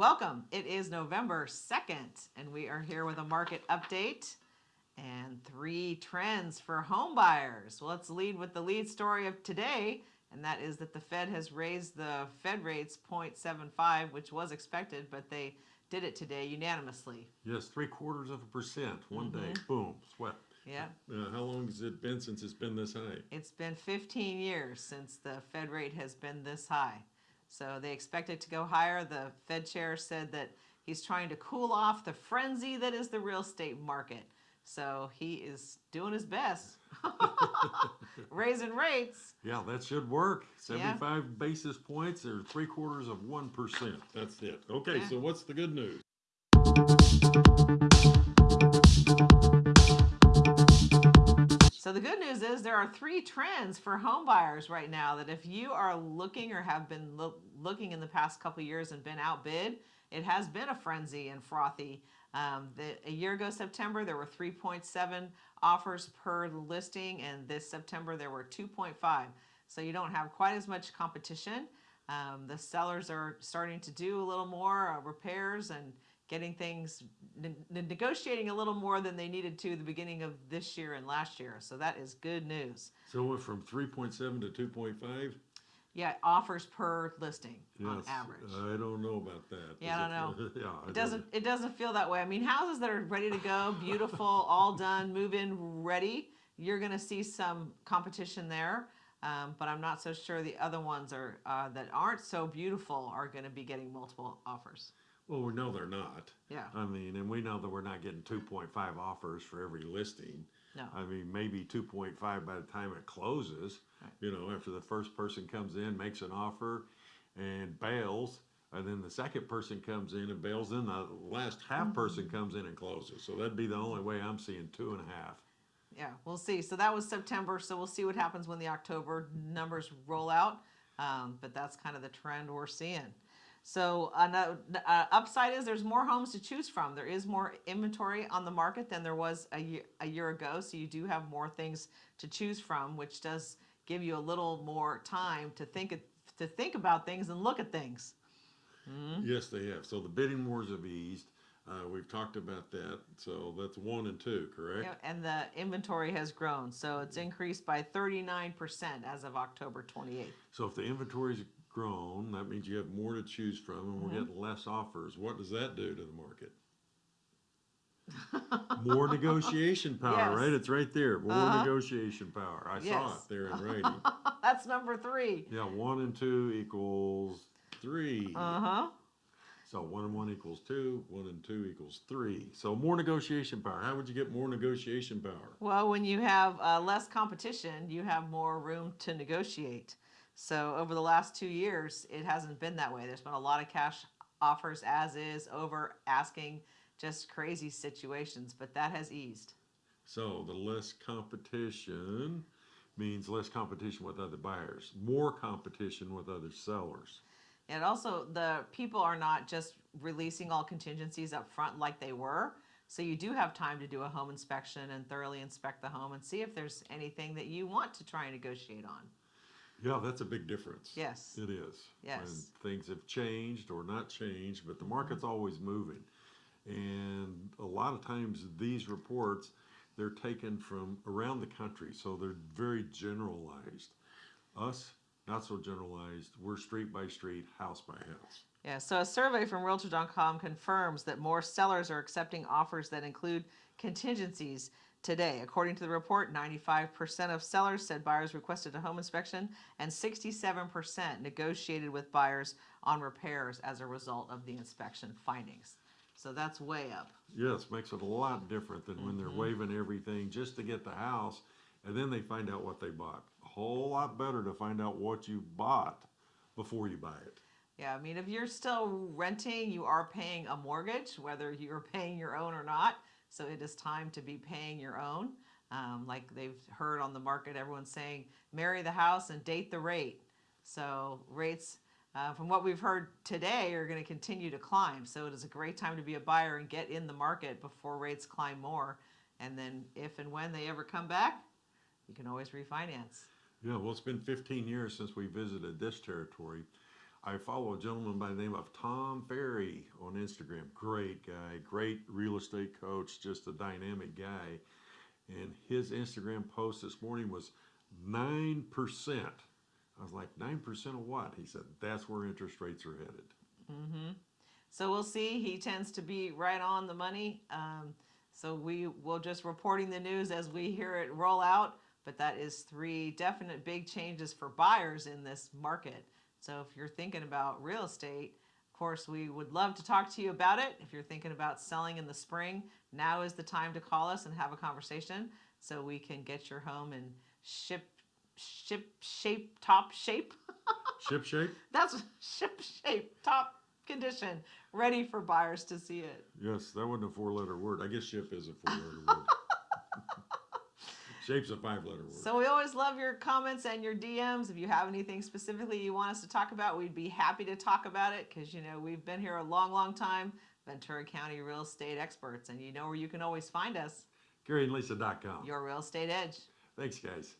Welcome. It is November 2nd, and we are here with a market update and three trends for home buyers. Well, let's lead with the lead story of today, and that is that the Fed has raised the Fed rates 0.75, which was expected, but they did it today unanimously. Yes, three quarters of a percent, one day, boom, swept. Yeah, Uh, how long has it been since it's been this high? it's been 15 years since the Fed rate has been this high. So they expect it to go higher. The Fed chair said that he's trying to cool off the frenzy that is the real estate market. So he is doing his best, raising rates. Yeah, that should work. Yeah. 75 basis points or three quarters of 1%. That's it. Okay, Yeah. so what's the good news? Is there are three trends for home buyers right now that if you are looking or have been loo- looking in the past couple years and been outbid, it has been a frenzy and frothy. Um, the, a year ago, September, there were 3.7 offers per listing, and this September there were 2.5. So you don't have quite as much competition. Um, the sellers are starting to do a little more uh, repairs and getting things ne- ne- negotiating a little more than they needed to the beginning of this year and last year. So that is good news. So it went from 3.7 to 2.5? Yeah, offers per listing on average. I don't know about that. Yeah, I don't it- yeah, It doesn't. It doesn't feel that way. I mean, houses that are ready to go, beautiful, all done, move in, ready. You're going to see some competition there, um, but I'm not so sure the other ones are uh, that aren't so beautiful are going to be getting multiple offers. Well, we know they're not. Yeah. I mean, and we know that we're not getting 2.5 offers for every listing. No. I mean, maybe 2.5 by the time it closes. Right. You know, after the first person comes in, makes an offer, and bails, and then the second person comes in and bails, then the last half person comes in and closes. So that'd be the only way I'm seeing two and a half. Yeah, we'll see. So that was September. So we'll see what happens when the October numbers roll out. Um, but that's kind of the trend we're seeing. So another uh, upside is there's more homes to choose from. There is more inventory on the market than there was a year, a year ago. So you do have more things to choose from, which does give you a little more time to think to think about things and look at things. Yes, they have. So the bidding wars have eased. Uh, we've talked about that. So that's one and two, correct? Yeah, And the inventory has grown. So it's increased by 39% as of October 28th. So if the inventory's grown, that means you have more to choose from and we're Mm-hmm. getting less offers. What does that do to the market? More negotiation power, Yes. right? It's right there. More Uh-huh. negotiation power. I saw Yes. it there in writing. That's number three. yeah, one and two equals three. Uh huh. So one and one equals two, one and two equals three. So more negotiation power. How would you get more negotiation power? Well, when you have uh, less competition, you have more room to negotiate. So over the last two years, it hasn't been that way. There's been a lot of cash offers as is, over asking, just crazy situations, but that has eased. So the less competition means less competition with other buyers, more competition with other sellers. And also, the people are not just releasing all contingencies up front like they were. So you do have time to do a home inspection and thoroughly inspect the home and see if there's anything that you want to try and negotiate on. Yeah, that's a big difference. Yes. It is. Yes. Things have changed or not changed, but the mm-hmm. market's always moving. And a lot of times these reports, they're taken from around the country, so they're very generalized. Us, not so generalized. We're street by street, house by house. Yeah, so a survey from Realtor.com confirms that more sellers are accepting offers that include contingencies today. According to the report, 95% of sellers said buyers requested a home inspection, and 67% negotiated with buyers on repairs as a result of the inspection findings. So that's way up. Yes, makes it a lot different than when they're mm-hmm. waiving everything just to get the house, and then they find out what they bought. A whole lot better to find out what you bought before you buy it. Yeah, I mean, if you're still renting, you are paying a mortgage, whether you're paying your own or not. So it is time to be paying your own. Um, like they've heard on the market, everyone's saying, marry the house and date the rate. So rates, uh, from what we've heard today, are going to continue to climb. So it is a great time to be a buyer and get in the market before rates climb more. And then if and when they ever come back, you can always refinance. Yeah, well, it's been 15 years since we visited this territory. I follow a gentleman by the name of Tom Ferry on Instagram. Great guy, great real estate coach, just a dynamic guy. And his Instagram post this morning was 9%. I was like, 9% of what? He said, that's where interest rates are headed. Mm -hmm. So we'll see. He tends to be right on the money. Um, so we will just reporting the news as we hear it roll out. But that is three definite big changes for buyers in this market. So if you're thinking about real estate, of course, we would love to talk to you about it. If you're thinking about selling in the spring, now is the time to call us and have a conversation so we can get your home in ship, ship shape, top shape. Ship shape? That's ship shape, top condition, ready for buyers to see it. Yes, that wasn't a four letter word. I guess ship is a four letter word. Shape's a five letter word. So we always love your comments and your DMs. If you have anything specifically you want us to talk about, we'd be happy to talk about it because, you know, we've been here a long, long time, Ventura County real estate experts, and you know where you can always find us. GaryandLisa.com. Your real estate edge. Thanks, guys.